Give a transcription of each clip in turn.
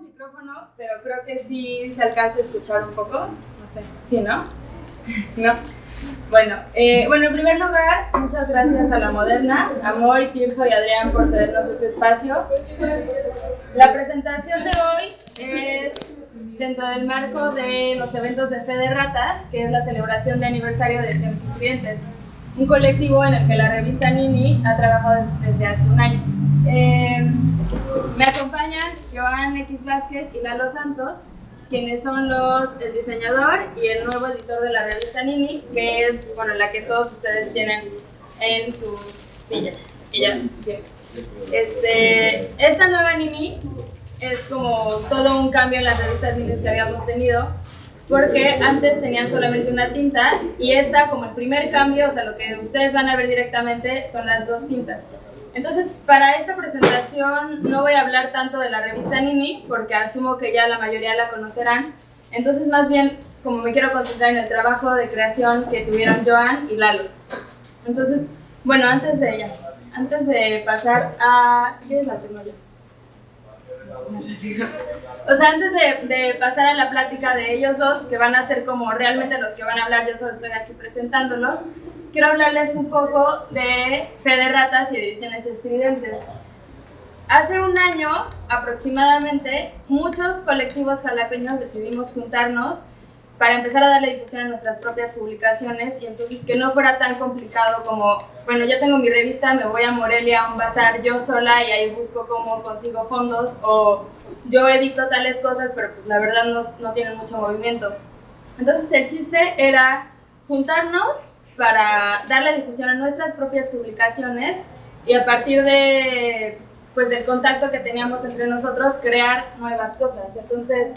micrófono, pero creo que sí se alcanza a escuchar un poco. No sé, ¿sí, no? ¿No? Bueno, eh, bueno, en primer lugar, muchas gracias a La Moderna, a Moy, Tirso y Adrián por cedernos este espacio. La presentación de hoy es dentro del marco de los eventos de Fe de Ratas, que es la celebración de aniversario de Ediciones Estudiantes, un colectivo en el que la revista Nini ha trabajado desde hace un año. Eh, me acompañan Joan X Vázquez y Lalo Santos, quienes son los, el diseñador y el nuevo editor de la revista Nini, que es bueno, la que todos ustedes tienen en sus sillas. Este, esta nueva Nini es como todo un cambio en las revistas Nini que habíamos tenido, porque antes tenían solamente una tinta y esta como el primer cambio, o sea, lo que ustedes van a ver directamente son las dos tintas. Entonces, para esta presentación no voy a hablar tanto de la revista Nini, porque asumo que ya la mayoría la conocerán. Entonces, más bien, como me quiero concentrar en el trabajo de creación que tuvieron Joan y Lalo. Entonces, bueno, antes de ella, antes de pasar a... Si quieres la tengo. O sea, antes de, de, pasar a la plática de ellos dos, que van a ser como realmente los que van a hablar, yo solo estoy aquí presentándolos, quiero hablarles un poco de Fe de Ratas y Ediciones Estridentes. Hace un año aproximadamente, muchos colectivos jalapeños decidimos juntarnos para empezar a darle difusión a nuestras propias publicaciones y entonces que no fuera tan complicado como, bueno, yo tengo mi revista, me voy a Morelia a un bazar yo sola y ahí busco cómo consigo fondos o yo edito tales cosas, pero pues la verdad no, no tienen mucho movimiento. Entonces el chiste era juntarnos para darle difusión a nuestras propias publicaciones y a partir de pues del contacto que teníamos entre nosotros crear nuevas cosas. Entonces,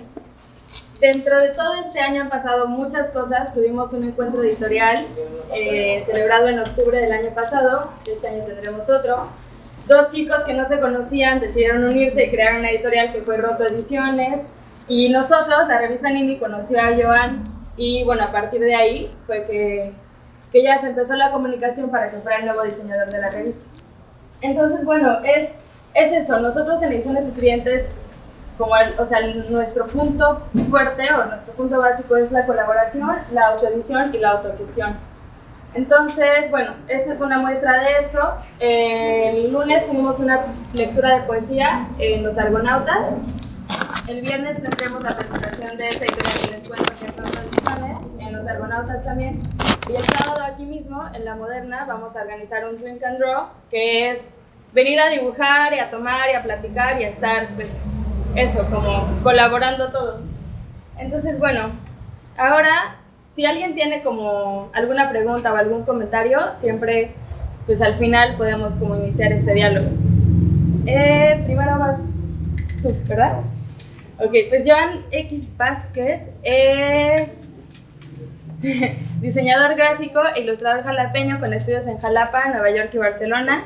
dentro de todo este año han pasado muchas cosas. Tuvimos un encuentro editorial eh, celebrado en octubre del año pasado, este año tendremos otro. Dos chicos que no se conocían decidieron unirse y crear una editorial que fue Roto Ediciones. Y nosotros, la revista Nini, conoció a Joan y bueno, a partir de ahí fue que que ya se empezó la comunicación para que fuera el nuevo diseñador de la revista. Entonces, bueno, es, es eso, nosotros en Ediciones Estudiantes, como o sea, nuestro punto fuerte o nuestro punto básico es la colaboración, la autoedición y la autogestión. Entonces, bueno, esta es una muestra de esto. El lunes tuvimos una lectura de poesía en Los Argonautas. El viernes tendremos la presentación de esta editorial que les cuento que en Los Argonautas también. Y el sábado aquí mismo, en La Moderna, vamos a organizar un Drink and Draw, que es venir a dibujar y a tomar y a platicar y a estar, pues, eso, como colaborando todos. Entonces, bueno, ahora, si alguien tiene como alguna pregunta o algún comentario, siempre, pues al final podemos como iniciar este diálogo. Eh, primero vas tú, ¿verdad? Ok, pues Joan X Vázquez es Diseñador gráfico e ilustrador jalapeño con estudios en Jalapa, Nueva York y Barcelona.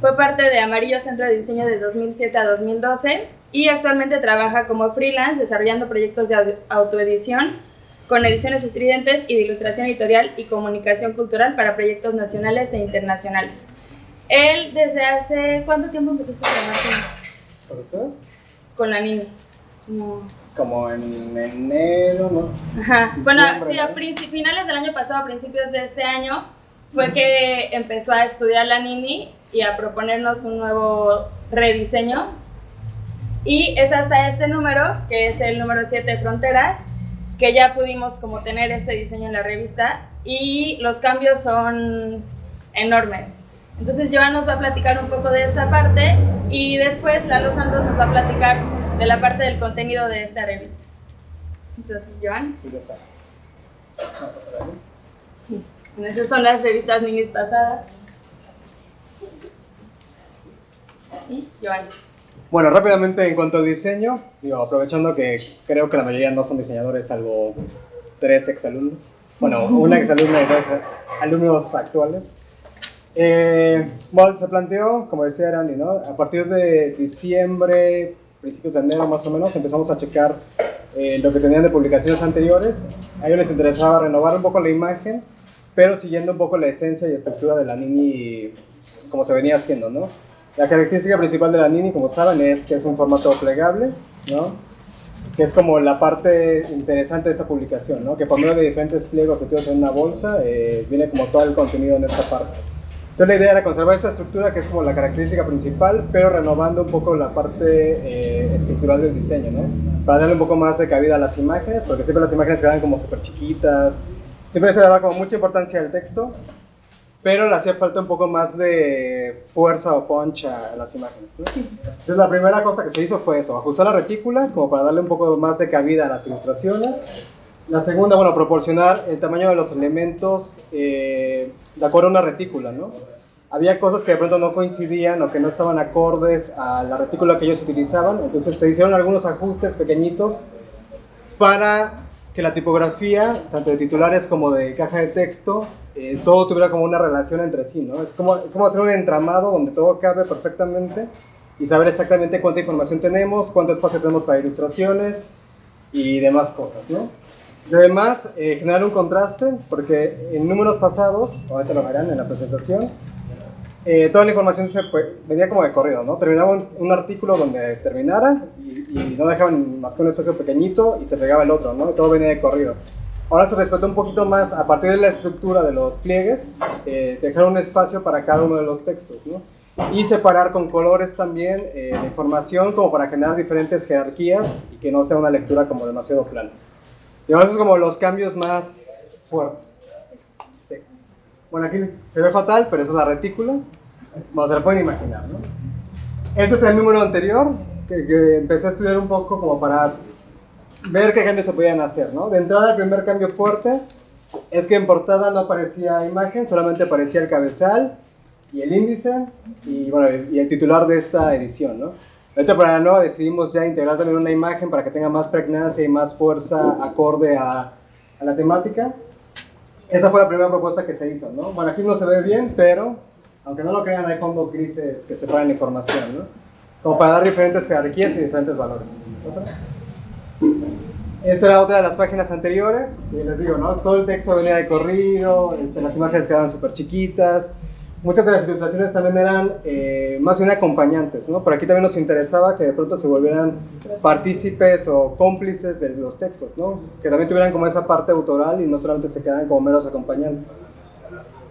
Fue parte de Amarillo Centro de Diseño de 2007 a 2012 y actualmente trabaja como freelance desarrollando proyectos de autoedición con ediciones estridentes y de ilustración editorial y comunicación cultural para proyectos nacionales e internacionales. Él desde hace... ¿Cuánto tiempo empezaste a trabajar con la niña? como en enero, ¿no? Ajá. bueno, sí, a finales del año pasado, a principios de este año, fue que empezó a estudiar la Nini y a proponernos un nuevo rediseño. Y es hasta este número, que es el número 7 de Fronteras, que ya pudimos como tener este diseño en la revista y los cambios son enormes. Entonces Joan nos va a platicar un poco de esta parte y después Lalo Santos nos va a platicar de la parte del contenido de esta revista. Entonces, Joan. Pues ya está. Bueno, esas son las revistas minis pasadas. ¿Sí? Joan. Bueno, rápidamente en cuanto a diseño, digo, aprovechando que creo que la mayoría no son diseñadores, salvo tres exalumnos. Bueno, una exalumna y dos alumnos actuales. Eh, bueno, se planteó, como decía Randy, ¿no? A partir de diciembre, principios de enero más o menos, empezamos a checar eh, lo que tenían de publicaciones anteriores. A ellos les interesaba renovar un poco la imagen, pero siguiendo un poco la esencia y estructura de la Nini como se venía haciendo, ¿no? La característica principal de la Nini, como saben, es que es un formato plegable, ¿no? que es como la parte interesante de esta publicación, ¿no? que por medio de diferentes pliegos metidos en una bolsa, eh, viene como todo el contenido en esta parte. Entonces la idea era conservar esta estructura que es como la característica principal, pero renovando un poco la parte eh, estructural del diseño, ¿no? Para darle un poco más de cabida a las imágenes, porque siempre las imágenes quedan como súper chiquitas, siempre se daba como mucha importancia al texto, pero le hacía falta un poco más de fuerza o punch a las imágenes. ¿no? Entonces la primera cosa que se hizo fue eso, ajustar la retícula como para darle un poco más de cabida a las ilustraciones. La segunda, bueno, proporcionar el tamaño de los elementos eh, de acuerdo a una retícula, ¿no? Había cosas que de pronto no coincidían o que no estaban acordes a la retícula que ellos utilizaban, entonces se hicieron algunos ajustes pequeñitos para que la tipografía, tanto de titulares como de caja de texto, eh, todo tuviera como una relación entre sí, ¿no? Es como, es como hacer un entramado donde todo cabe perfectamente y saber exactamente cuánta información tenemos, cuánto espacio tenemos para ilustraciones y demás cosas, ¿no? Además, eh, generar un contraste, porque en números pasados, ahorita lo verán en la presentación, eh, toda la información se venía como de corrido, ¿no? Terminaba un, un artículo donde terminara y, y, no dejaban más que un espacio pequeñito y se pegaba el otro, ¿no? Y todo venía de corrido. Ahora se respetó un poquito más a partir de la estructura de los pliegues, eh, dejar un espacio para cada uno de los textos, ¿no? Y separar con colores también eh, la información como para generar diferentes jerarquías y que no sea una lectura como demasiado plana. Y esos son como los cambios más fuertes. Bueno, aquí se ve fatal, pero esa es la retícula. Bueno, se lo pueden imaginar, ¿no? Este es el número anterior, que, que empecé a estudiar un poco como para ver qué cambios se podían hacer, ¿no? De entrada, el primer cambio fuerte es que en portada no aparecía imagen, solamente aparecía el cabezal y el índice y, bueno, y el titular de esta edición, ¿no? Ahorita para la nueva decidimos ya integrar también una imagen para que tenga más pregnancia y más fuerza acorde a, a la temática. Esa fue la primera propuesta que se hizo, ¿no? Bueno, aquí no se ve bien, pero aunque no lo crean, hay fondos grises que separan la información, ¿no? Como para dar diferentes jerarquías y diferentes valores. Esta era otra de las páginas anteriores, y les digo, ¿no? Todo el texto venía de corrido, este, las imágenes quedaban súper chiquitas, muchas de las ilustraciones también eran eh, más bien acompañantes, ¿no? Por aquí también nos interesaba que de pronto se volvieran partícipes o cómplices de los textos, ¿no? Que también tuvieran como esa parte autoral y no solamente se quedaran como meros acompañantes.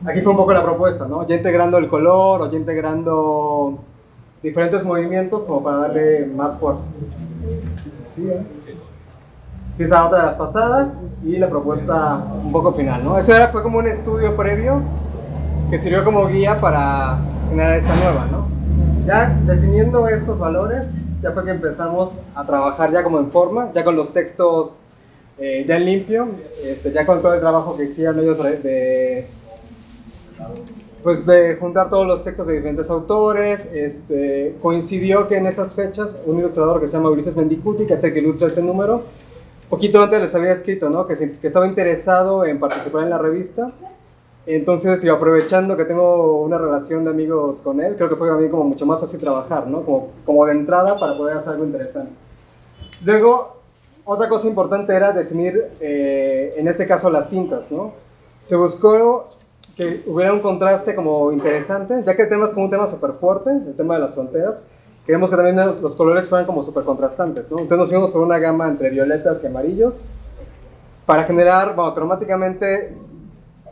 Aquí fue un poco la propuesta, ¿no? Ya integrando el color o ya integrando diferentes movimientos como para darle más fuerza. ¿Sí, eh? Esa otra de las pasadas y la propuesta un poco final, ¿no? Eso era, fue como un estudio previo que sirvió como guía para generar esta nueva, ¿no? Ya definiendo estos valores, ya fue que empezamos a trabajar ya como en forma, ya con los textos eh, ya en limpio, este, ya con todo el trabajo que hicieron ellos de, pues de juntar todos los textos de diferentes autores, este, coincidió que en esas fechas un ilustrador que se llama Ulises Mendicuti, que es el que ilustra este número, poquito antes les había escrito, ¿no? Que, que estaba interesado en participar en la revista. Entonces, y aprovechando que tengo una relación de amigos con él, creo que fue a mí como mucho más fácil trabajar, ¿no? Como, como de entrada para poder hacer algo interesante. Luego, otra cosa importante era definir, eh, en este caso, las tintas, ¿no? Se buscó que hubiera un contraste como interesante, ya que el tema es como un tema súper fuerte, el tema de las fronteras, queremos que también los colores fueran como súper contrastantes, ¿no? Entonces nos fuimos por una gama entre violetas y amarillos para generar, bueno, cromáticamente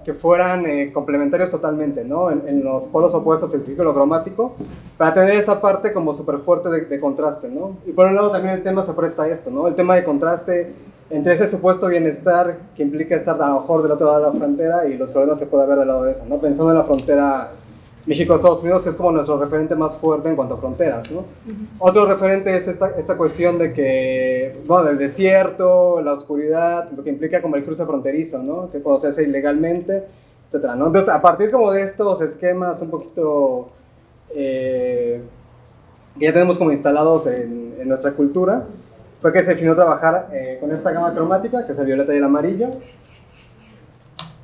que fueran eh, complementarios totalmente, ¿no? En, en, los polos opuestos del círculo cromático, para tener esa parte como súper fuerte de, de, contraste, ¿no? Y por un lado también el tema se presta a esto, ¿no? El tema de contraste entre ese supuesto bienestar que implica estar a lo mejor del otro lado de la frontera y los problemas se puede ver del lado de eso, ¿no? Pensando en la frontera México-Estados Unidos es como nuestro referente más fuerte en cuanto a fronteras, ¿no? Uh -huh. Otro referente es esta, esta cuestión de que, bueno, el desierto, la oscuridad, lo que implica como el cruce fronterizo, ¿no? Que cuando se hace ilegalmente, etcétera, ¿no? Entonces, a partir como de estos esquemas un poquito eh, que ya tenemos como instalados en, en, nuestra cultura, fue que se definió trabajar eh, con esta gama cromática, que es el violeta y el amarillo,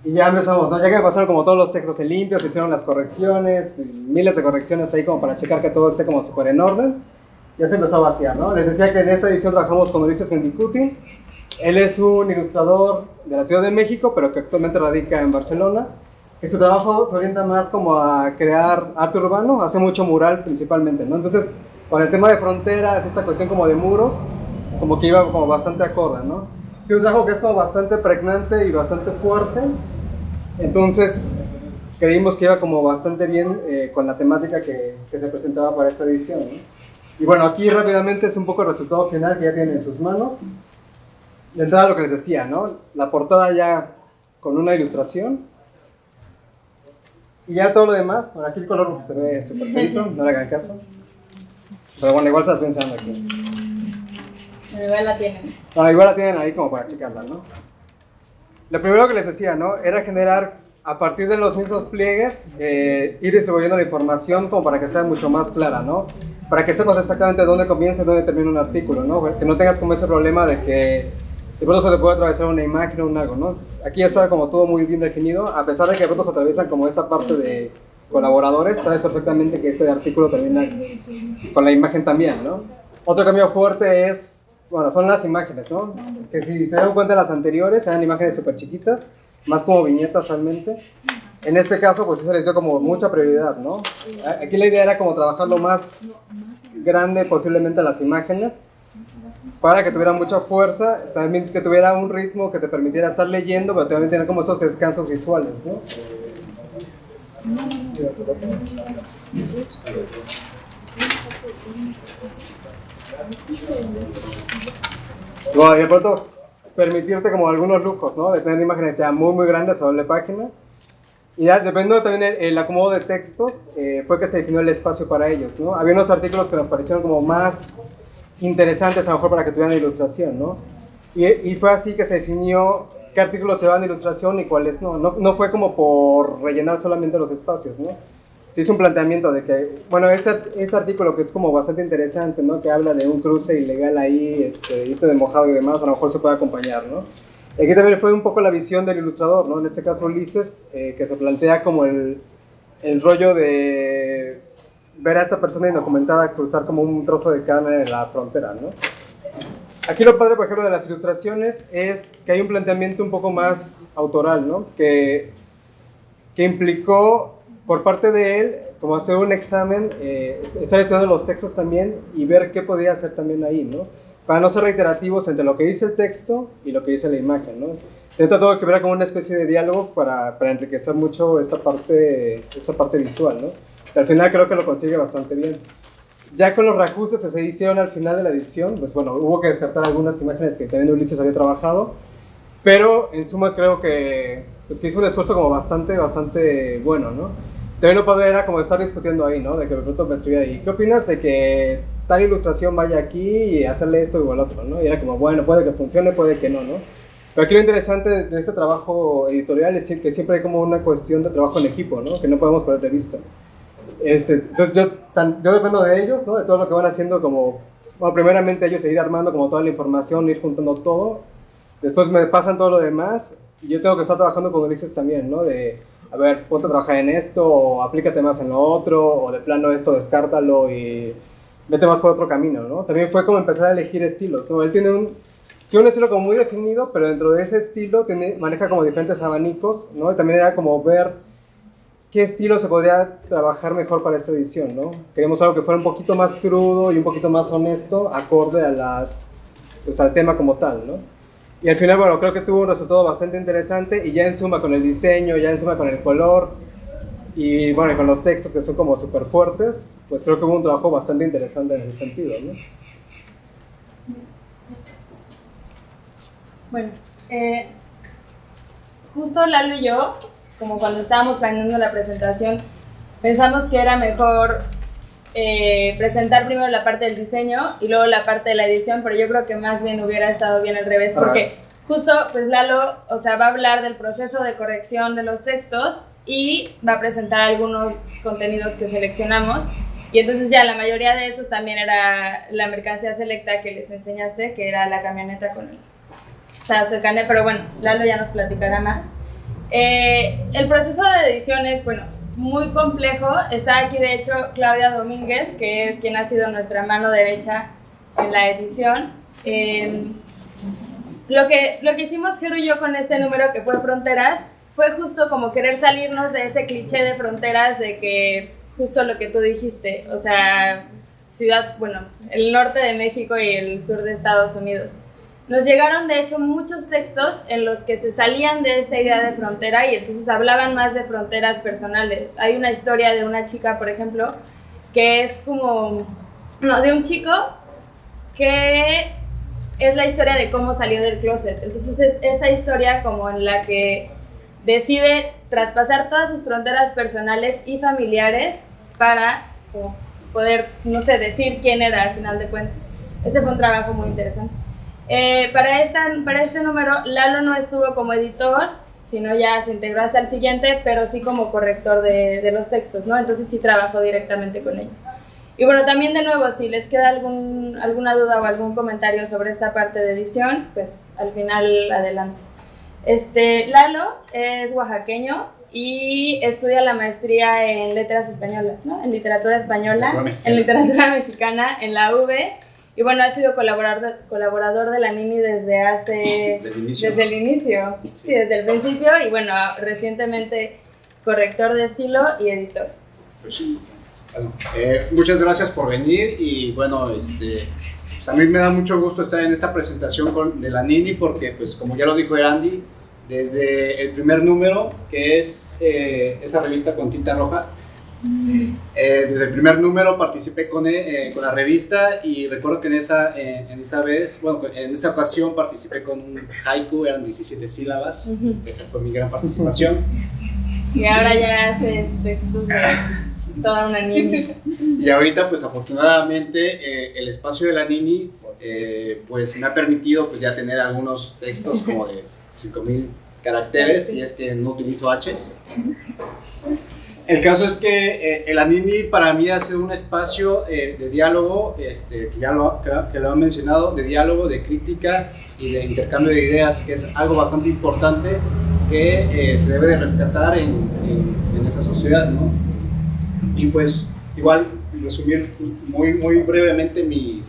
y ya empezamos, ¿no? Ya que pasaron como todos los textos en limpio, se hicieron las correcciones, miles de correcciones ahí como para checar que todo esté como súper en orden. Ya se empezó a vaciar, ¿no? Les decía que en esta edición trabajamos con Ulises Mendicuti. Él es un ilustrador de la Ciudad de México, pero que actualmente radica en Barcelona. Y su trabajo se orienta más como a crear arte urbano, hace mucho mural principalmente, ¿no? Entonces, con el tema de fronteras, esta cuestión como de muros, como que iba como bastante acorde, ¿no? Es un trabajo que es como bastante pregnante y bastante fuerte, entonces creímos que iba como bastante bien eh, con la temática que, que, se presentaba para esta edición, ¿no? Y bueno, aquí rápidamente es un poco el resultado final que ya tienen en sus manos. De entrada lo que les decía, ¿no? La portada ya con una ilustración. Y ya todo lo demás, por aquí el color se ve súper feito, no le hagan caso. Pero bueno, igual estoy enseñando aquí. Pero igual la tienen. No, igual la tienen ahí como para checarla, ¿no? Lo primero que les decía, ¿no? Era generar a partir de los mismos pliegues, eh, ir distribuyendo la información como para que sea mucho más clara, ¿no? Para que sepas exactamente dónde comienza y dónde termina un artículo, ¿no? Que no tengas como ese problema de que de pronto se te puede atravesar una imagen o un algo, ¿no? Aquí ya está como todo muy bien definido, a pesar de que de pronto se atraviesan como esta parte de colaboradores, sabes perfectamente que este artículo termina con la imagen también, ¿no? Otro cambio fuerte es, bueno, son las imágenes, ¿no? Que si se dan cuenta las anteriores, eran imágenes súper chiquitas, más como viñetas realmente. En este caso, pues eso les dio como mucha prioridad, ¿no? Aquí la idea era como trabajar lo más grande posiblemente las imágenes, para que tuviera mucha fuerza, también que tuviera un ritmo que te permitiera estar leyendo, pero también tener como esos descansos visuales, ¿no? Bueno, y de pronto permitirte como algunos lujos, ¿no? De tener imágenes que sean muy, muy grandes a doble página. Y ya, dependiendo también el, el acomodo de textos, eh, fue que se definió el espacio para ellos, ¿no? Había unos artículos que nos parecieron como más interesantes a lo mejor para que tuvieran ilustración, ¿no? Y, y fue así que se definió qué artículos se van de ilustración y cuáles no. no. No fue como por rellenar solamente los espacios, ¿no? Se hizo un planteamiento de que, bueno, este, este artículo que es como bastante interesante, ¿no? Que habla de un cruce ilegal ahí, este, hito de mojado y demás, a lo mejor se puede acompañar, ¿no? Aquí también fue un poco la visión del ilustrador, ¿no? En este caso Ulises, eh, que se plantea como el, el rollo de ver a esta persona indocumentada cruzar como un trozo de carne en la frontera, ¿no? Aquí lo padre, por ejemplo, de las ilustraciones es que hay un planteamiento un poco más autoral, ¿no? Que, que implicó por parte de él como hacer un examen, eh, estar estudiando los textos también y ver qué podía hacer también ahí, ¿no? Para no ser reiterativos entre lo que dice el texto y lo que dice la imagen, ¿no? Intenta todo que ver como una especie de diálogo para, para enriquecer mucho esta parte, esta parte visual, ¿no? Al final creo que lo consigue bastante bien. Ya con los reajustes que se hicieron al final de la edición, pues bueno, hubo que descartar algunas imágenes que también Ulises había trabajado, pero en suma creo que, pues que hizo un esfuerzo como bastante, bastante bueno, ¿no? También lo padre era como estar discutiendo ahí, ¿no? De que de pronto me escribía ahí, ¿qué opinas de que tal ilustración vaya aquí y hacerle esto o el otro, ¿no? Y era como, bueno, puede que funcione, puede que no, ¿no? Pero aquí lo interesante de este trabajo editorial es que siempre hay como una cuestión de trabajo en equipo, ¿no? Que no podemos perder de vista. Este, entonces yo, tan, yo dependo de ellos, ¿no? De todo lo que van haciendo como, bueno, primeramente ellos seguir armando como toda la información, ir juntando todo. Después me pasan todo lo demás y yo tengo que estar trabajando con Ulises también, ¿no? De, a ver, ponte a trabajar en esto, o aplícate más en lo otro, o de plano esto descártalo y vete más por otro camino, ¿no? También fue como empezar a elegir estilos, ¿no? Él tiene un, tiene un estilo como muy definido, pero dentro de ese estilo tiene, maneja como diferentes abanicos, ¿no? Y también era como ver qué estilo se podría trabajar mejor para esta edición, ¿no? Queríamos algo que fuera un poquito más crudo y un poquito más honesto, acorde a las, pues, al tema como tal, ¿no? Y al final, bueno, creo que tuvo un resultado bastante interesante y ya en suma con el diseño, ya en suma con el color y bueno, con los textos que son como súper fuertes, pues creo que hubo un trabajo bastante interesante en ese sentido, ¿no? Bueno, eh, justo Lalo y yo como cuando estábamos planeando la presentación, pensamos que era mejor eh, presentar primero la parte del diseño y luego la parte de la edición, pero yo creo que más bien hubiera estado bien al revés, porque justo pues Lalo, o sea, va a hablar del proceso de corrección de los textos y va a presentar algunos contenidos que seleccionamos. Y entonces ya la mayoría de esos también era la mercancía selecta que les enseñaste, que era la camioneta con el, o sea, cercanía, pero bueno, Lalo ya nos platicará más. Eh, el proceso de edición es, bueno, muy complejo. Está aquí, de hecho, Claudia Domínguez, que es quien ha sido nuestra mano derecha en la edición. Eh, lo, que, lo que hicimos Jero y yo con este número que fue Fronteras fue justo como querer salirnos de ese cliché de fronteras de que justo lo que tú dijiste, o sea, ciudad, bueno, el norte de México y el sur de Estados Unidos. Nos llegaron de hecho muchos textos en los que se salían de esta idea de frontera y entonces hablaban más de fronteras personales. Hay una historia de una chica, por ejemplo, que es como, no, de un chico que es la historia de cómo salió del closet. Entonces es esta historia como en la que decide traspasar todas sus fronteras personales y familiares para poder, no sé, decir quién era al final de cuentas. Ese fue un trabajo muy interesante. Eh, para, esta, para este número, Lalo no estuvo como editor, sino ya se integró hasta el siguiente, pero sí como corrector de, de los textos, ¿no? Entonces sí trabajó directamente con ellos. Y bueno, también de nuevo, si les queda algún, alguna duda o algún comentario sobre esta parte de edición, pues al final adelante. Este, Lalo es oaxaqueño y estudia la maestría en letras españolas, ¿no? En literatura española, en literatura mexicana, en la UV. Y bueno, ha sido colaborador, colaborador de la Nini desde hace... Desde el inicio. Desde el inicio, sí, desde el principio. Y bueno, recientemente corrector de estilo y editor. Pues, bueno, eh, muchas gracias por venir y bueno, este, pues a mí me da mucho gusto estar en esta presentación con, de la Nini porque pues como ya lo dijo Erandi, desde el primer número, que es eh, esa revista con tinta roja. Eh, desde el primer número participé con, eh, con, la revista y recuerdo que en esa, en esa vez, bueno, en esa ocasión participé con un haiku, eran 17 sílabas, esa fue mi gran participación. Y ahora ya haces textos de toda una niña. Y ahorita, pues afortunadamente, el espacio de la Nini, pues me ha permitido pues ya tener algunos textos como de 5000 caracteres y es que no utilizo H's. El caso es que eh, el Anini para mí ha sido un espacio eh, de diálogo, este, que ya lo, que, lo han mencionado, de diálogo, de crítica y de intercambio de ideas, que es algo bastante importante que eh, se debe de rescatar en, en, esa sociedad. ¿no? Y pues igual resumir muy, muy brevemente mi,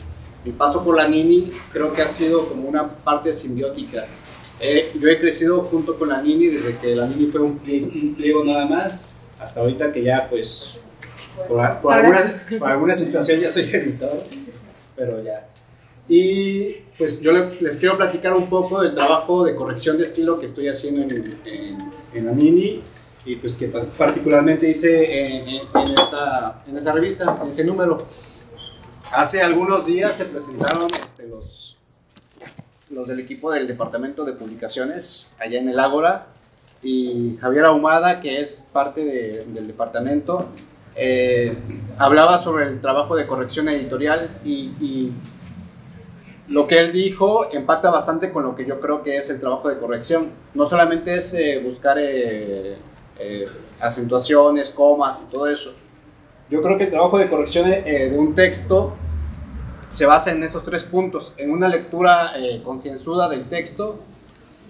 mi paso por la Nini, creo que ha sido como una parte simbiótica eh, yo he crecido junto con la Nini desde que la Nini fue un pliego, nada más, hasta ahorita que ya pues por, alguna, por, alguna, situación ya soy editor, pero ya. Y pues yo les quiero platicar un poco del trabajo de corrección de estilo que estoy haciendo en, en, en la Nini y pues que particularmente hice en, en, esta, en esa revista, en ese número. Hace algunos días se presentaron este, los los del equipo del departamento de publicaciones allá en el Ágora y Javier Ahumada, que es parte del departamento, eh, hablaba sobre el trabajo de corrección editorial y, lo que él dijo empata bastante con lo que yo creo que es el trabajo de corrección. No solamente es eh, buscar eh, acentuaciones, comas y todo eso. Yo creo que el trabajo de corrección de un texto se basa en esos tres puntos, en una lectura eh, concienzuda del texto,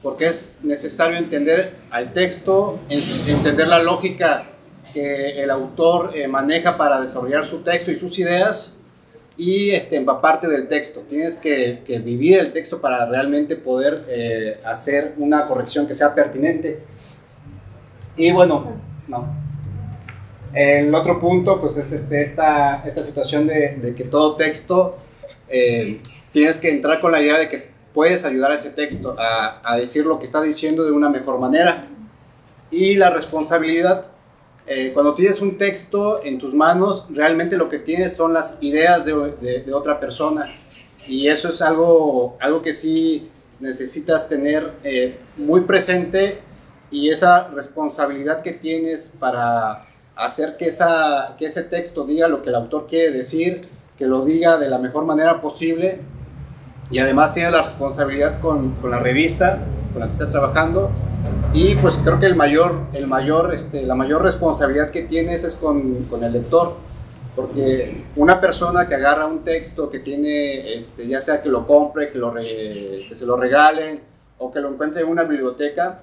porque es necesario entender al texto, entender la lógica que el autor eh, maneja para desarrollar su texto y sus ideas, y este, empaparte del texto. Tienes que, vivir el texto para realmente poder eh, hacer una corrección que sea pertinente. Y bueno, no. El otro punto, pues es este, esta, esta situación de, de que todo texto eh, tienes que entrar con la idea de que puedes ayudar a ese texto a, decir lo que está diciendo de una mejor manera. Y la responsabilidad, eh, cuando tienes un texto en tus manos, realmente lo que tienes son las ideas de, otra persona. Y eso es algo, algo que sí necesitas tener eh, muy presente y esa responsabilidad que tienes para hacer que ese texto diga lo que el autor quiere decir que lo diga de la mejor manera posible y además tiene la responsabilidad con, con, la revista con la que estás trabajando. Y pues creo que el mayor, el mayor, este, la mayor responsabilidad que tienes es con, con el lector. Porque una persona que agarra un texto que tiene, este, ya sea que lo compre, que, lo que se lo regalen o que lo encuentre en una biblioteca,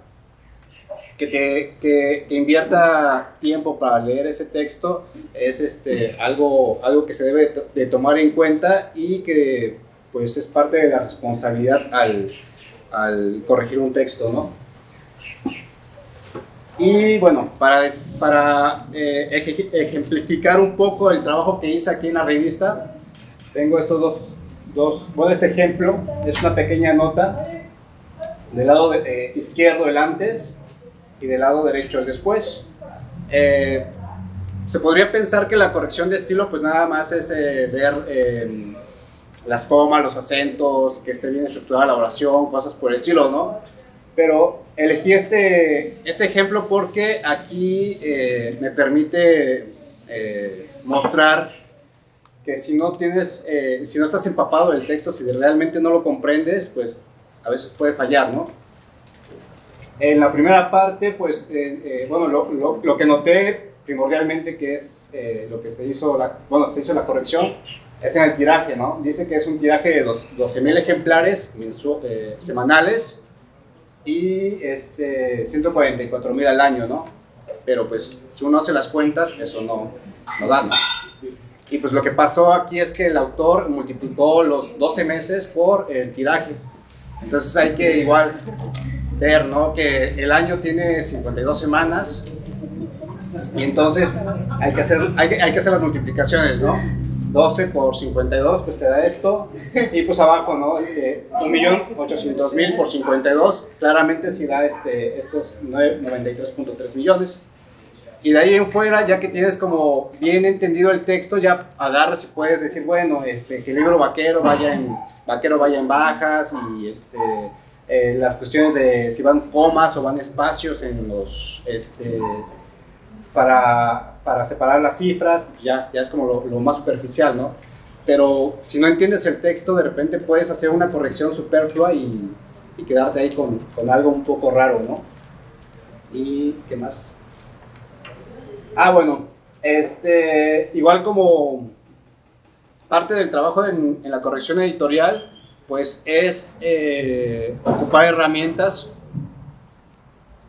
que, que, invierta tiempo para leer ese texto es este, algo, algo que se debe de tomar en cuenta y que pues es parte de la responsabilidad al, al corregir un texto, ¿no? Y bueno, para, para eh, ejemplificar un poco el trabajo que hice aquí en la revista, tengo estos dos, dos, bueno, este ejemplo es una pequeña nota del lado eh, izquierdo el antes y del lado derecho el después. Eh, se podría pensar que la corrección de estilo pues nada más es ver las comas, los acentos, que esté bien estructurada la oración, cosas por el estilo, ¿no? Pero elegí este, este ejemplo porque aquí me permite mostrar que si no tienes, si no estás empapado del texto, si realmente no lo comprendes, pues a veces puede fallar, ¿no? En la primera parte, pues, eh, eh, bueno, lo, lo, lo, que noté primordialmente que es eh, lo que se hizo, la, bueno, se hizo la corrección, es en el tiraje, ¿no? Dice que es un tiraje de 12.000 ejemplares semanales y este, 144.000 al año, ¿no? Pero pues, si uno hace las cuentas, eso no, no da, ¿no? Y pues lo que pasó aquí es que el autor multiplicó los 12 meses por el tiraje. Entonces hay que igual ver, ¿no? Que el año tiene 52 semanas y entonces hay que hacer, hay hay que hacer las multiplicaciones, ¿no? 12 por 52, pues te da esto. Y pues abajo, ¿no? Este, 1.800.000 por 52, claramente si da este, estos 93.3 millones. Y de ahí en fuera, ya que tienes como bien entendido el texto, ya agarras y puedes decir, bueno, este, que el libro vaquero vaya en, vaquero vaya en bajas y este, eh, las cuestiones de si van comas o van espacios en los, este, para, para separar las cifras, ya, ya es como lo, más superficial, ¿no? Pero si no entiendes el texto, de repente puedes hacer una corrección superflua y, y quedarte ahí con, con algo un poco raro, ¿no? ¿Y qué más? Ah, bueno, este, igual como parte del trabajo en, en la corrección editorial, pues es eh, ocupar herramientas.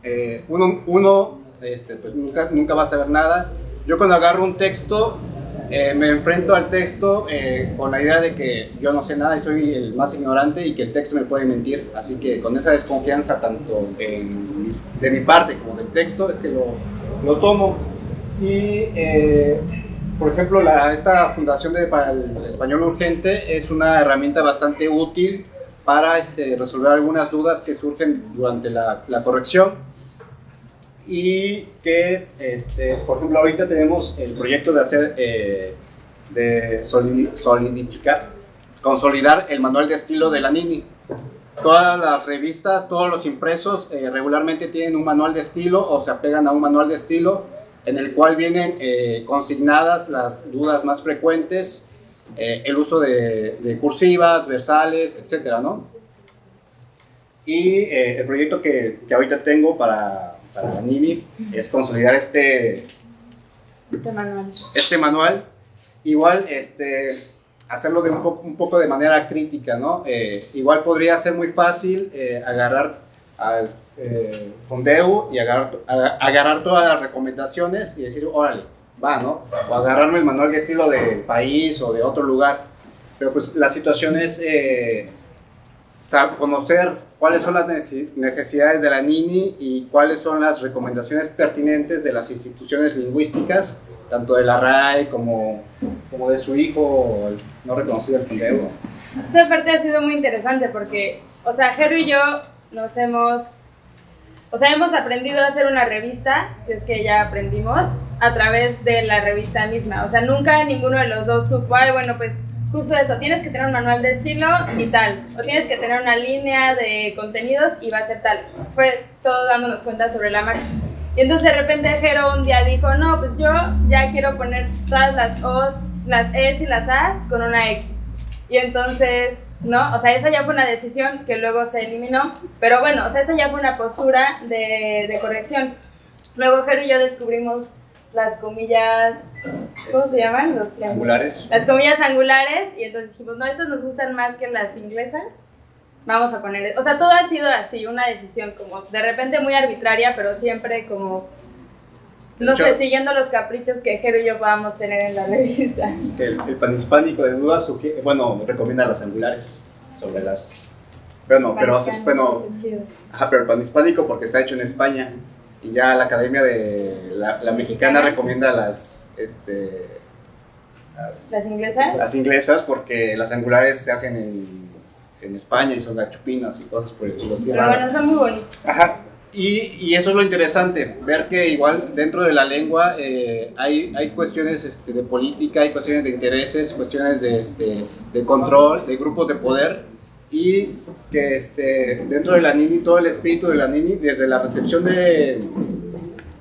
Eh, uno, uno este, pues nunca, nunca va a saber nada. Yo cuando agarro un texto, eh, me enfrento al texto eh, con la idea de que yo no sé nada y soy el más ignorante y que el texto me puede mentir. Así que con esa desconfianza, tanto en, de mi parte como del texto, es que lo, lo tomo. Y, eh, por ejemplo, la, esta Fundación de, para el Español Urgente es una herramienta bastante útil para este, resolver algunas dudas que surgen durante la, la corrección. Y que, este, por ejemplo, ahorita tenemos el proyecto de hacer, eh, de solidificar, consolidar el manual de estilo de la NINI. Todas las revistas, todos los impresos eh, regularmente tienen un manual de estilo o se apegan a un manual de estilo en el cual vienen eh, consignadas las dudas más frecuentes, eh, el uso de, de, cursivas, versales, etcétera, ¿no? Y eh, el proyecto que, que, ahorita tengo para, para la Nini es consolidar este, este manual. Este manual. Igual, este, hacerlo de un, po un poco de manera crítica, ¿no? Eh, igual podría ser muy fácil eh, agarrar al eh, fondeo y agarrar, agarrar todas las recomendaciones y decir, órale, va, ¿no? O agarrarme el manual de estilo del país o de otro lugar. Pero pues la situación es eh, conocer cuáles son las necesidades de la NINI y cuáles son las recomendaciones pertinentes de las instituciones lingüísticas, tanto de la RAE como, como de su hijo no reconocido el fondeo. Esta parte ha sido muy interesante porque, o sea, Jero y yo nos hemos o sea, hemos aprendido a hacer una revista, si es que ya aprendimos, a través de la revista misma. O sea, nunca ninguno de los dos supo, ay, bueno, pues justo esto, tienes que tener un manual de estilo y tal, o tienes que tener una línea de contenidos y va a ser tal. Fue todo dándonos cuenta sobre la marcha. Y entonces de repente Jero un día dijo, no, pues yo ya quiero poner todas las O's, las E's y las A's con una X. Y entonces ¿no? O sea, esa ya fue una decisión que luego se eliminó, pero bueno, o sea, esa ya fue una postura de, de corrección. Luego Jero y yo descubrimos las comillas, ¿cómo se llaman? Los angulares. Las comillas angulares, y entonces dijimos, no, estas nos gustan más que las inglesas, vamos a poner, o sea, todo ha sido así, una decisión como de repente muy arbitraria, pero siempre como no sé, siguiendo los caprichos que Jero y yo podamos tener en la revista. El, el panhispánico de dudas, bueno, recomienda las angulares sobre las... Bueno, pero bueno... Ajá, pero el panhispánico porque está hecho en España y ya la Academia de la, la Mexicana recomienda las, este, las, inglesas. Las inglesas, porque las angulares se hacen en, en España y son gachupinas y cosas por el estilo. Así Pero bueno, son muy bonitas. Ajá. Y, y, eso es lo interesante, ver que igual dentro de la lengua eh, hay, hay cuestiones este, de política, hay cuestiones de intereses, cuestiones de, este, de control, de grupos de poder, y que este, dentro de la Nini, todo el espíritu de la Nini, desde la recepción de,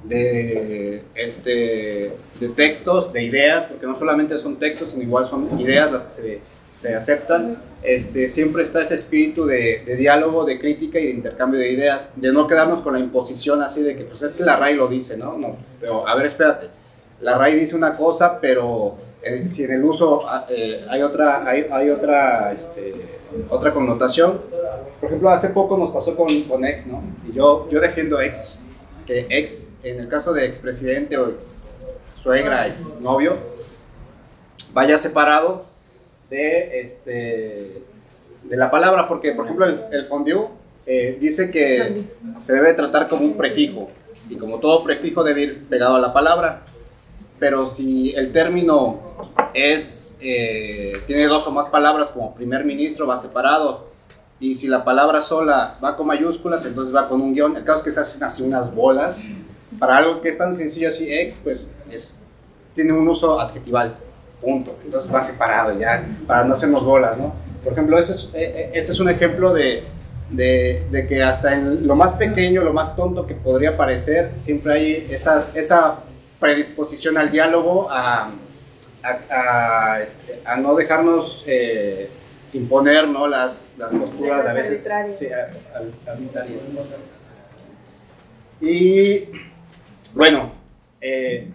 de, este, de textos, de ideas, porque no solamente son textos, sino igual son ideas las que se se aceptan, este, siempre está ese espíritu de, de, diálogo, de crítica y de intercambio de ideas, de no quedarnos con la imposición así de que, pues es que la RAI lo dice, ¿no? no pero, a ver, espérate, la RAI dice una cosa, pero eh, si en el uso eh, hay otra, hay, hay otra, este, otra connotación. Por ejemplo, hace poco nos pasó con, con ex, ¿no? Y yo, yo defiendo ex, que ex, en el caso de expresidente o ex suegra, ex novio, vaya separado de, este, de la palabra, porque por ejemplo el, el fondue eh, dice que se debe tratar como un prefijo, y como todo prefijo debe ir pegado a la palabra, pero si el término es, eh, tiene dos o más palabras como primer ministro va separado, y si la palabra sola va con mayúsculas, entonces va con un guion, el caso es que se hacen así unas bolas, para algo que es tan sencillo así, ex, pues es, tiene un uso adjetival punto. Entonces va separado ya, para no hacernos bolas, ¿no? Por ejemplo, este es, este es un ejemplo de, de, de, que hasta en lo más pequeño, lo más tonto que podría parecer, siempre hay esa, esa predisposición al diálogo, a, a, a, este, a no dejarnos eh, imponer ¿no? las, las posturas a veces sí, arbitrarias. Y bueno, eh,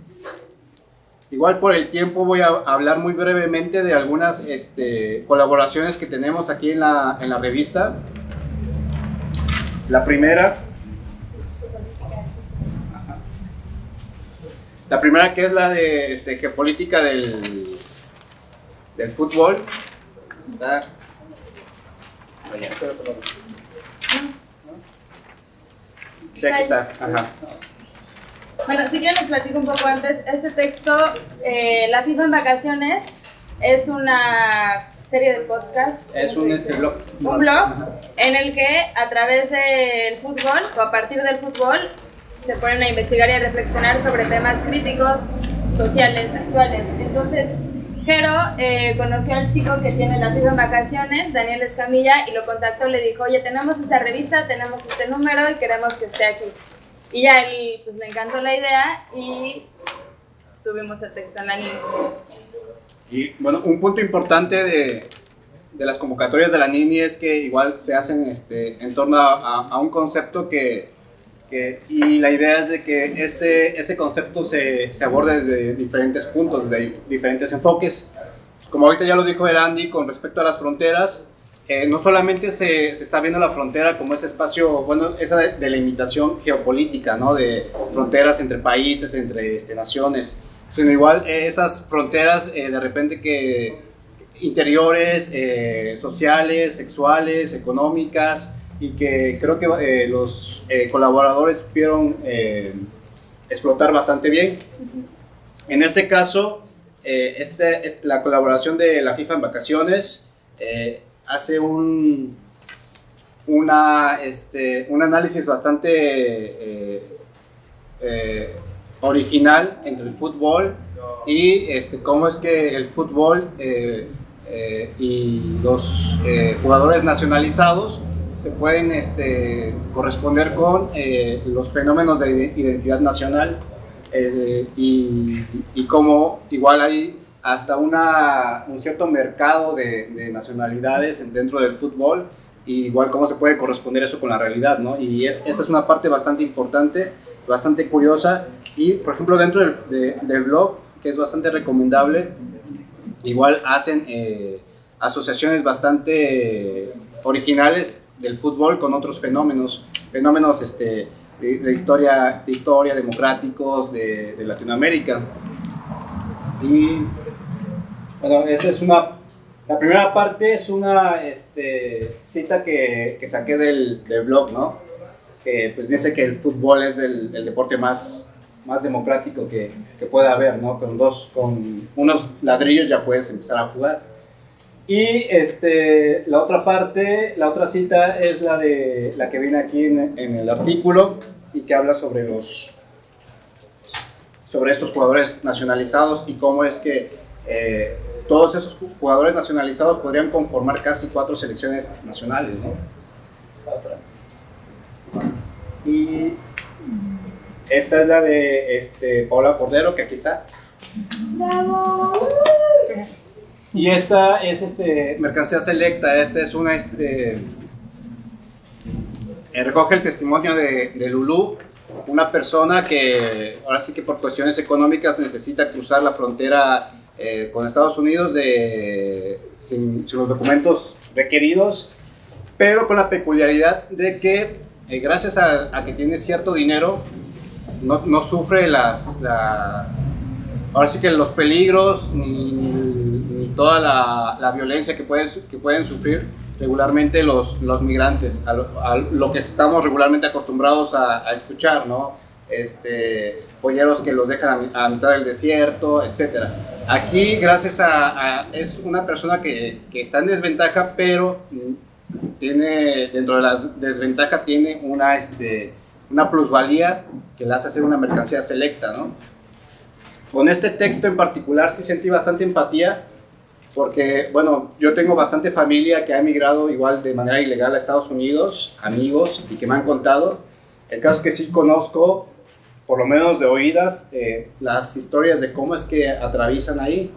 Igual por el tiempo voy a hablar muy brevemente de algunas este, colaboraciones que tenemos aquí en la, en la revista. La primera, la primera que es la de este, geopolítica del, del fútbol. Está, Sí, aquí está. Ajá. Bueno, si quieren les platico un poco antes. Este texto, eh, La FIFA en vacaciones, es una serie de podcast. Es un este blog. Un blog en el que a través del fútbol o a partir del fútbol se ponen a investigar y a reflexionar sobre temas críticos, sociales, actuales. Entonces, Jero eh, conoció al chico que tiene la FIFA en vacaciones, Daniel Escamilla, y lo contactó, le dijo, oye, tenemos esta revista, tenemos este número y queremos que esté aquí. Y ya él, pues le encantó la idea y tuvimos el texto en la NINI. Y bueno, un punto importante de, de, las convocatorias de la NINI es que igual se hacen este, en torno a un concepto que, que, y la idea es de que ese, ese concepto se, se aborde desde diferentes puntos, desde diferentes enfoques. Como ahorita ya lo dijo Erandi con respecto a las fronteras, eh, no solamente se, se, está viendo la frontera como ese espacio, bueno, esa delimitación geopolítica, ¿no? De fronteras entre países, entre este, naciones, sino igual eh, esas fronteras eh, de repente que interiores, eh, sociales, sexuales, económicas, y que creo que los colaboradores pudieron explotar bastante bien. En ese caso, este, es la colaboración de la FIFA en vacaciones, hace un, una, este, un análisis bastante eh, eh, original entre el fútbol y este, cómo es que el fútbol eh, eh y los eh, jugadores nacionalizados se pueden este, corresponder con los fenómenos de identidad nacional y, y cómo igual hay hasta una, un cierto mercado de, de, nacionalidades dentro del fútbol y igual cómo se puede corresponder eso con la realidad, ¿no? Y es, esa es una parte bastante importante, bastante curiosa y, por ejemplo, dentro del, de, del blog, que es bastante recomendable, igual hacen eh, asociaciones bastante originales del fútbol con otros fenómenos, fenómenos este, de, historia, de historia democráticos de, de Latinoamérica. Y bueno, esa es una. La primera parte es una este, cita que, saqué del, del, blog, ¿no? Que pues dice que el fútbol es el, el deporte más, más democrático que, que pueda haber, ¿no? Con dos, con unos ladrillos ya puedes empezar a jugar. Y este, la otra parte, la otra cita es la, de, la que viene aquí en, en el artículo y que habla sobre los sobre estos jugadores nacionalizados y cómo es que eh, todos esos jugadores nacionalizados podrían conformar casi cuatro selecciones nacionales, ¿no? Y esta es la de este, Paula Cordero, que aquí está. ¡Bravo! Y esta es este, mercancía selecta, esta es una, este, eh, recoge el testimonio de, de Lulú, una persona que ahora sí que por cuestiones económicas necesita cruzar la frontera eh, con Estados Unidos de, sin, los documentos requeridos, pero con la peculiaridad de que eh, gracias a, a que tiene cierto dinero, no, no sufre las, la, ahora sí que los peligros ni, ni toda la, la violencia que pueden, que pueden sufrir regularmente los, los migrantes, a lo, a lo, que estamos regularmente acostumbrados a, a, escuchar, ¿no? Este, polleros que los dejan a, mitad del desierto, etc. Aquí, gracias a, es una persona que, que está en desventaja, pero tiene, dentro de la desventaja, tiene una, este, una plusvalía que le hace hacer una mercancía selecta, ¿no? Con este texto en particular sí sentí bastante empatía porque, bueno, yo tengo bastante familia que ha emigrado igual de manera ilegal a Estados Unidos, amigos, y que me han contado. El caso es que sí conozco, por lo menos de oídas, eh, las historias de cómo es que atraviesan ahí.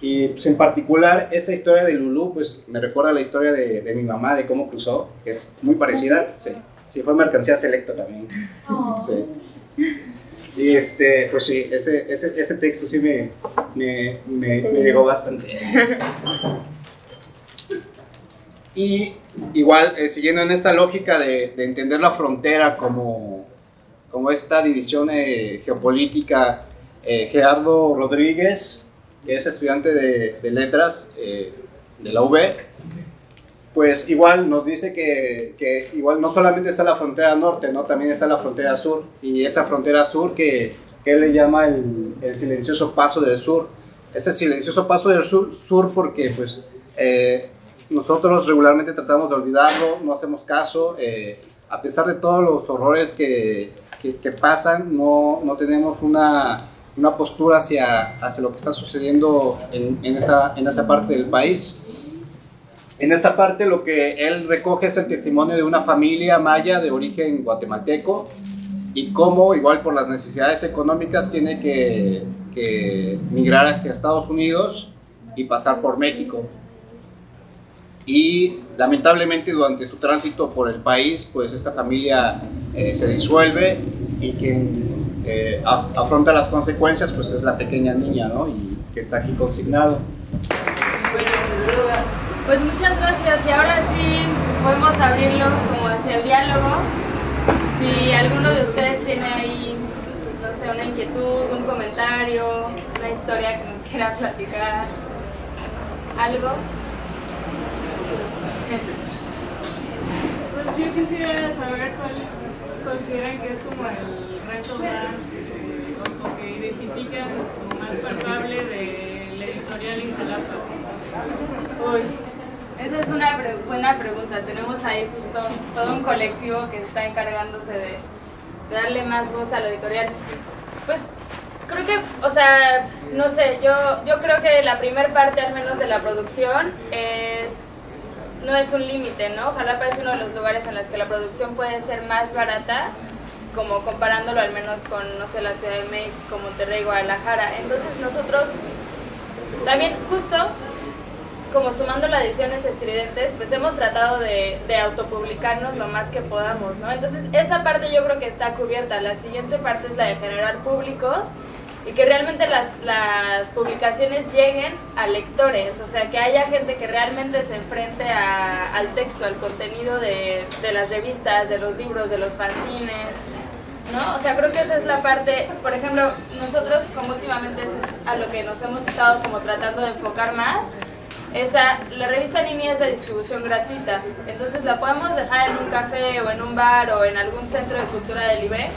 Y pues, en particular, esta historia de Lulu, pues me recuerda a la historia de, de, mi mamá, de cómo cruzó, que es muy parecida. Sí, sí fue mercancía selecta también. Oh. Sí. Y este, pues sí, ese, ese, ese texto sí me, me, me, me llegó bastante. Y igual, eh, siguiendo en esta lógica de, de, entender la frontera como, como esta división eh, geopolítica, eh, Gerardo Rodríguez, que es estudiante de, de letras de la UB, pues igual nos dice que, igual no solamente está la frontera norte, ¿no? también está la frontera sur, y esa frontera sur que, él le llama el, silencioso paso del sur. Ese silencioso paso del sur, sur porque pues eh, nosotros regularmente tratamos de olvidarlo, no hacemos caso, eh, a pesar de todos los horrores que, que, pasan, no, no tenemos una, una postura hacia, hacia lo que está sucediendo en, en, esa, en esa parte del país. En esta parte lo que él recoge es el testimonio de una familia maya de origen guatemalteco y cómo, igual por las necesidades económicas, tiene que, que migrar hacia Estados Unidos y pasar por México. Y lamentablemente durante su tránsito por el país, pues esta familia eh, se disuelve y quien eh, afronta las consecuencias pues es la pequeña niña, ¿no? Y que está aquí consignado. Pues muchas gracias y ahora sí podemos abrirlo como hacia el diálogo. Si alguno de ustedes tiene ahí, no sé, una inquietud, un comentario, una historia que nos quiera platicar, algo. Pues yo quisiera saber cuál consideran que es como el reto más, o que identifican como más palpable de la editorial Injalapa. Uy. Esa es una pre buena pregunta. Tenemos ahí justo todo un colectivo que está encargándose de, de, darle más voz a la editorial. Pues creo que, o sea, no sé, yo, yo creo que la primera parte al menos de la producción es, no es un límite, ¿no? Jalapa es uno de los lugares en los que la producción puede ser más barata, como comparándolo al menos con, no sé, la Ciudad de México, Monterrey, Guadalajara. Entonces nosotros también justo como sumando las ediciones estridentes, pues hemos tratado de, de, autopublicarnos lo más que podamos, ¿no? Entonces, esa parte yo creo que está cubierta. La siguiente parte es la de generar públicos y que realmente las, las publicaciones lleguen a lectores, o sea, que haya gente que realmente se enfrente a, al texto, al contenido de, de las revistas, de los libros, de los fanzines, ¿no? O sea, creo que esa es la parte, por ejemplo, nosotros como últimamente eso es a lo que nos hemos estado como tratando de enfocar más, esa, la revista Nini es de distribución gratuita, entonces la podemos dejar en un café o en un bar o en algún centro de cultura del IBE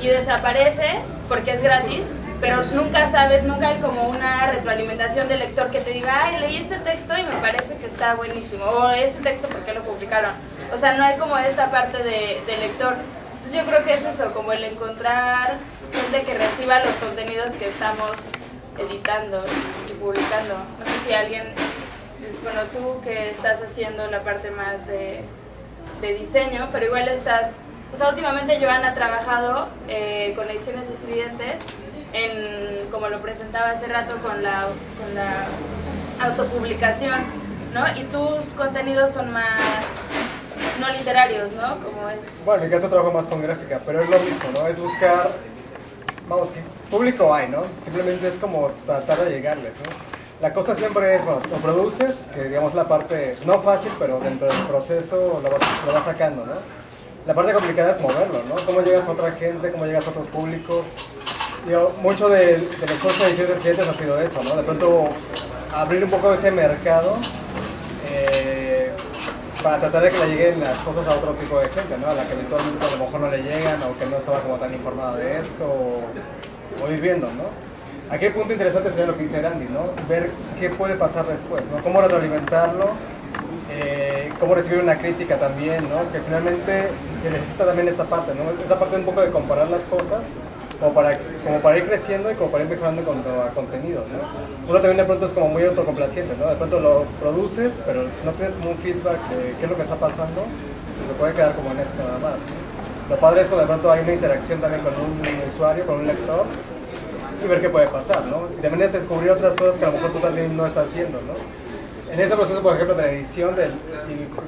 y desaparece porque es gratis, pero nunca sabes, nunca hay como una retroalimentación del lector que te diga, ay, leí este texto y me parece que está buenísimo, o este texto, ¿por qué lo publicaron? O sea, no hay como esta parte de, de lector. Entonces yo creo que es eso, como el encontrar gente que reciba los contenidos que estamos editando y publicando. No sé si alguien, bueno, tú que estás haciendo la parte más de, de diseño, pero igual estás, o sea, últimamente Joana ha trabajado eh, con ediciones estridentes en, como lo presentaba hace rato, con la, con la autopublicación, ¿no? Y tus contenidos son más no literarios, ¿no? Como es... Bueno, en mi caso trabajo más con gráfica, pero es lo mismo, ¿no? Es buscar, vamos, ¿qué público hay, ¿no? Simplemente es como tratar de llegarles, ¿no? La cosa siempre es, bueno, lo produces, que digamos la parte no fácil, pero dentro del proceso lo vas, sacando, ¿no? La parte complicada es moverlo, ¿no? Cómo llegas a otra gente, cómo llegas a otros públicos. Digo, mucho del de cursos de ediciones recientes ha sido eso, ¿no? De pronto abrir un poco ese mercado eh, para tratar de que le lleguen las cosas a otro tipo de gente, ¿no? A la que habitualmente a lo mejor no le llegan o que no estaba como tan informada de esto o ir viendo, ¿no? Aquí el punto interesante sería lo que dice Randy, ¿no? Ver qué puede pasar después, ¿no? Cómo retroalimentarlo, eh, cómo recibir una crítica también, ¿no? Que finalmente se necesita también esta parte, ¿no? Esa parte un poco de comparar las cosas como para, como para ir creciendo y como para ir mejorando con contenidos, ¿no? Uno también de pronto es como muy autocomplaciente, ¿no? De pronto lo produces, pero si no tienes como un feedback de qué es lo que está pasando, pues se puede quedar como en eso nada más. ¿no? Lo padre es cuando de pronto hay una interacción también con un usuario, con un lector, y ver qué puede pasar, ¿no? Y también es descubrir otras cosas que a lo mejor tú también no estás viendo, ¿no? En ese proceso, por ejemplo, de la edición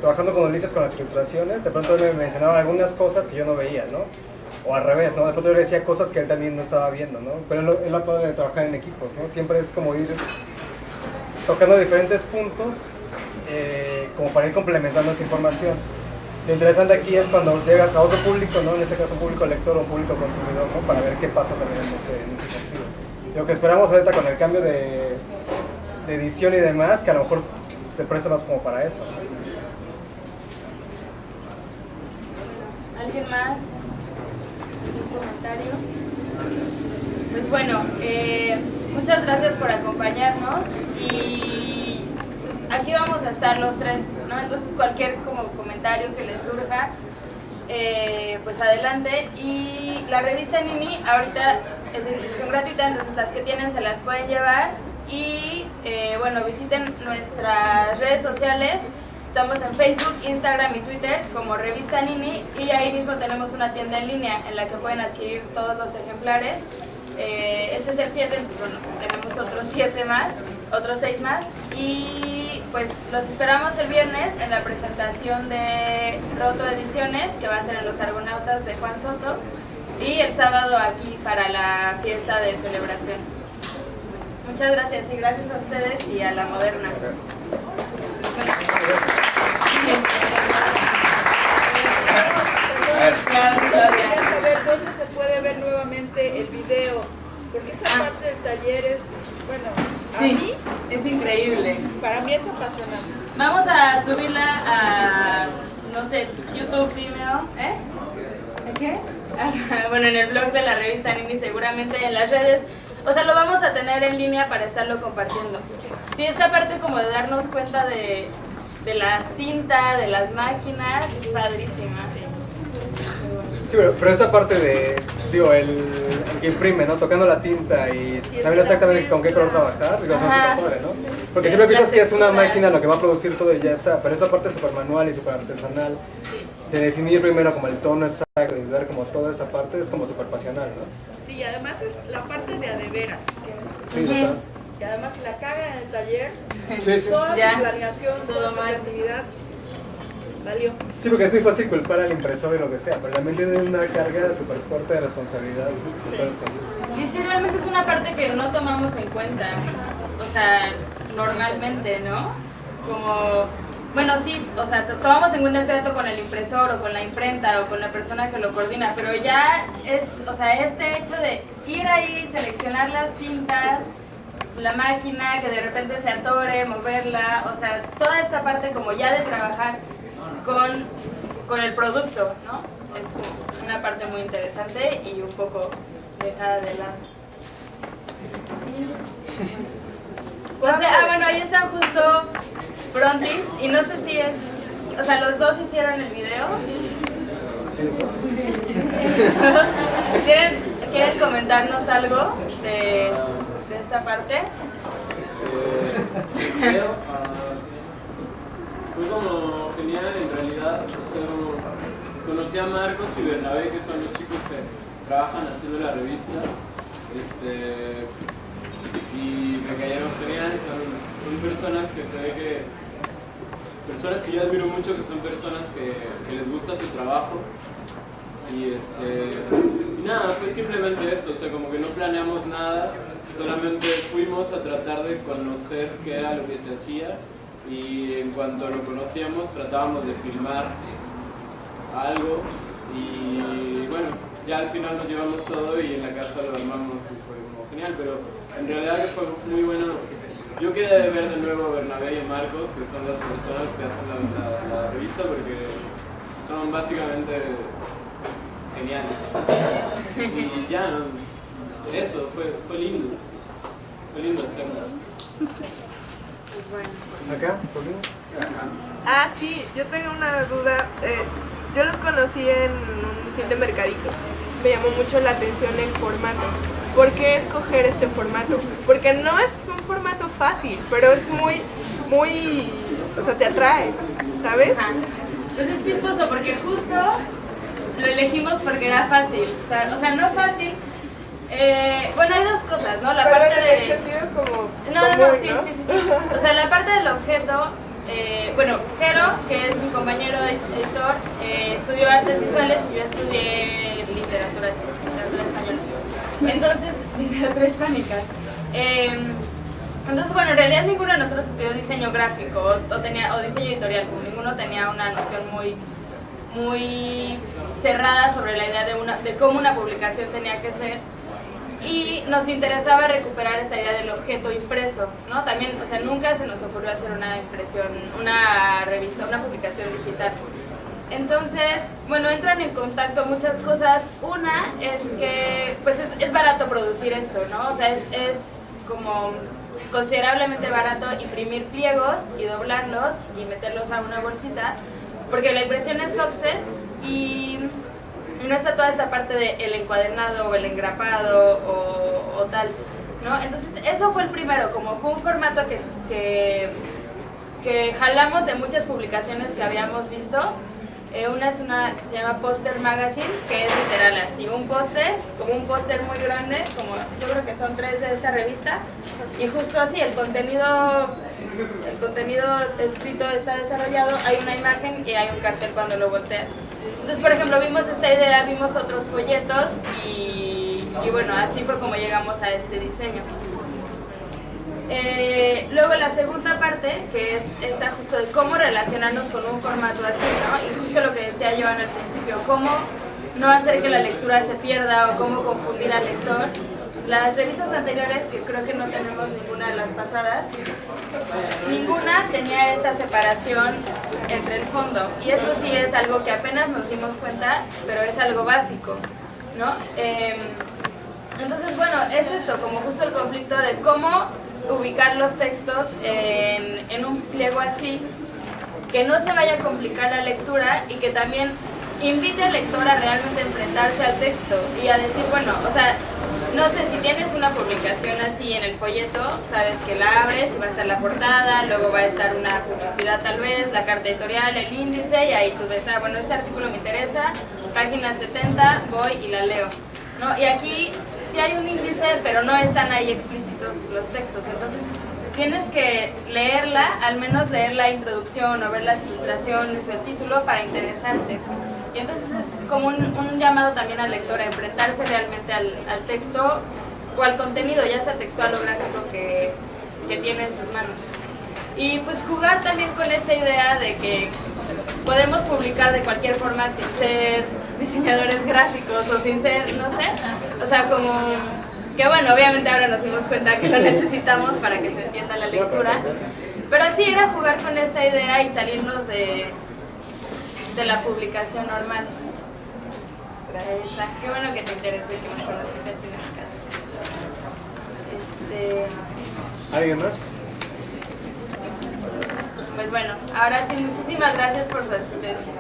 trabajando con Ulises con las ilustraciones, de pronto él me mencionaba algunas cosas que yo no veía, ¿no? O al revés. De pronto yo le decía cosas que él también no estaba viendo, ¿no? Pero es lo padre de trabajar en equipos, ¿no? Siempre es como ir tocando diferentes puntos eh, como para ir complementando esa información. Lo interesante aquí es cuando llegas a otro público, ¿no? En este caso público lector o un público consumidor, ¿no? Para ver qué pasa también en ese, en ese sentido. Lo que esperamos ahorita con el cambio de, edición y demás, que a lo mejor se presta más como para eso. ¿no? ¿Alguien más? ¿Un comentario? Pues bueno, eh, muchas gracias por acompañarnos y aquí vamos a estar los tres. Entonces cualquier como comentario que les surja, eh, pues adelante. Y la revista Nini ahorita es de distribución gratuita, entonces las que tienen se las pueden llevar. Y eh, bueno, visiten nuestras redes sociales. Estamos en Facebook, Instagram y Twitter como Revista Nini y ahí mismo tenemos una tienda en línea en la que pueden adquirir todos los ejemplares. Eh, este es el 7, entonces bueno, tenemos otros 7 más, otros 6 más y pues los esperamos el viernes en la presentación de Roto Ediciones que va a ser en los Argonautas de Juan Soto y el sábado aquí para la fiesta de celebración. Muchas gracias y gracias a ustedes y a la Moderna. Quería saber dónde se puede ver nuevamente el video, porque esa parte del taller es, bueno, a Sí, es increíble. para mí es apasionante. Vamos a subirla a, no sé, YouTube, Vimeo, ¿eh? ¿En qué? bueno, en el blog de la revista Nini, seguramente en las redes. O sea, lo vamos a tener en línea para estarlo compartiendo. Sí, esta parte como de darnos cuenta de, de la tinta, de las máquinas, es padrísima. Sí, pero, pero esa parte de, digo, el, imprime, ¿no? Tocando la tinta y saber exactamente con qué color trabajar, es Ajá. súper padre, ¿no? Porque siempre piensas que es una máquina lo que va a producir todo y ya está, pero esa parte súper manual y súper artesanal, de definir primero como el tono exacto y ver como toda esa parte es como súper pasional, ¿no? Sí, y además es la parte de a de veras. Sí, total. Y además la caga en el taller, Sí, sí. toda Ya. tu planeación, toda tu mal. creatividad valió. Sí, porque es muy fácil culpar al impresor y lo que sea, pero también tiene una carga súper fuerte de responsabilidad. Y sí, realmente es una parte que no tomamos en cuenta, o sea, normalmente, ¿no? Como, bueno, sí, o sea, to- tomamos en cuenta el trato con el impresor o con la imprenta o con la persona que lo coordina, pero ya es, o sea, este hecho de ir ahí, seleccionar las tintas, la máquina, que de repente se atore, moverla, o sea, toda esta parte como ya de trabajar con, con el producto, ¿no? Es una parte muy interesante y un poco dejada de lado. Pues, ah, bueno, ahí están justo Frontis y no sé si es, o sea, los dos hicieron el video. ¿Quieren, ¿Quieren comentarnos algo de, de esta parte? Fue como genial en realidad. Conocí a Marcos y Bernabé, que son los chicos que trabajan haciendo la revista. Este, y me cayeron genial, son, son personas que se ve que personas que yo admiro mucho, que son personas que, que les gusta su trabajo. Y, este, y nada, fue simplemente eso, o sea, como que no planeamos nada, solamente fuimos a tratar de conocer qué era lo que se hacía y en cuanto lo conocíamos tratábamos de filmar algo y bueno, ya al final nos llevamos todo y en la casa lo armamos y fue como genial, pero en realidad fue muy bueno. Yo quería ver de nuevo a Bernabé y a Marcos, que son las personas que hacen la, la- revista, porque son básicamente geniales. Y ya, eso, fue, fue lindo. Fue lindo hacerlo. ¿Acá? ¿Por qué? Ah, sí, yo tengo una duda. Eh, yo los conocí en un fin de mercadito. Me llamó mucho la atención el formato. ¿Por qué escoger este formato? Porque no es un formato fácil, pero es muy, muy, o sea, te atrae, ¿sabes? Ajá. Pues es chistoso porque justo lo elegimos porque era fácil. O sea, o sea no fácil. Eh, bueno, hay dos cosas, ¿no? La Pero parte en el de... sentido como No, no, no, sí, sí, sí, sí. O sea, la parte del objeto, eh, bueno, Jero, que es mi compañero de editor, eh, estudió artes visuales y yo estudié literatura, literatura española. Entonces, literatura hispánicas. Eh, entonces, bueno, en realidad ninguno de nosotros estudió diseño gráfico o, o tenía, o diseño editorial, como ninguno tenía una noción muy, muy cerrada sobre la idea de, una, de cómo una publicación tenía que ser y nos interesaba recuperar esa idea del objeto impreso, ¿no? También, o sea, nunca se nos ocurrió hacer una impresión, una revista, una publicación digital. Entonces, bueno, entran en contacto muchas cosas. Una es que, pues es, barato producir esto, ¿no? O sea, es, es como considerablemente barato imprimir pliegos y doblarlos y meterlos a una bolsita, porque la impresión es offset y no está toda esta parte del el encuadernado o el engrapado o, o tal, ¿no? Entonces, eso fue el primero, como fue un formato que, que, que jalamos de muchas publicaciones que habíamos visto. Eh, una es una que se llama Poster Magazine, que es literal así, un póster, como un póster muy grande, como yo creo que son tres de esta revista, y justo así, el contenido, el contenido escrito está desarrollado, hay una imagen y hay un cartel cuando lo volteas. Entonces, por ejemplo, vimos esta idea, vimos otros folletos y, y bueno, así fue como llegamos a este diseño. Eh, luego la segunda parte, que es esta justo de cómo relacionarnos con un formato así, ¿no? Y justo lo que decía Joan al principio, cómo no hacer que la lectura se pierda o cómo confundir al lector. Las revistas anteriores, que creo que no tenemos ninguna de las pasadas, ninguna tenía esta separación entre el fondo. Y esto sí es algo que apenas nos dimos cuenta, pero es algo básico, ¿no? Eh, entonces, bueno, es esto, como justo el conflicto de cómo ubicar los textos en, en un pliego así, que no se vaya a complicar la lectura y que también invite al lector a realmente enfrentarse al texto y a decir, bueno, o sea, no sé, si tienes una publicación así en el folleto, sabes que la abres y va a estar la portada, luego va a estar una publicidad tal vez, la carta editorial, el índice y ahí tú ves, ah, bueno, este artículo me interesa, página 70, voy y la leo. ¿no? Y aquí sí hay un índice, pero no están ahí explícitos los textos, entonces tienes que leerla, al menos leer la introducción o ver las ilustraciones o el título para interesarte. Y entonces es como un, un llamado también al lector a enfrentarse realmente al, al texto o al contenido, ya sea textual o gráfico, que, que tiene en sus manos. Y pues jugar también con esta idea de que podemos publicar de cualquier forma sin ser diseñadores gráficos o sin ser, no sé, o sea, como que bueno, obviamente ahora nos dimos cuenta que lo necesitamos para que se entienda la lectura, pero sí era jugar con esta idea y salirnos de, de la publicación normal. Ahí está. Qué bueno que te interesó y que me conociste este... ¿Alguien más? Pues bueno, ahora sí, muchísimas gracias por su asistencia.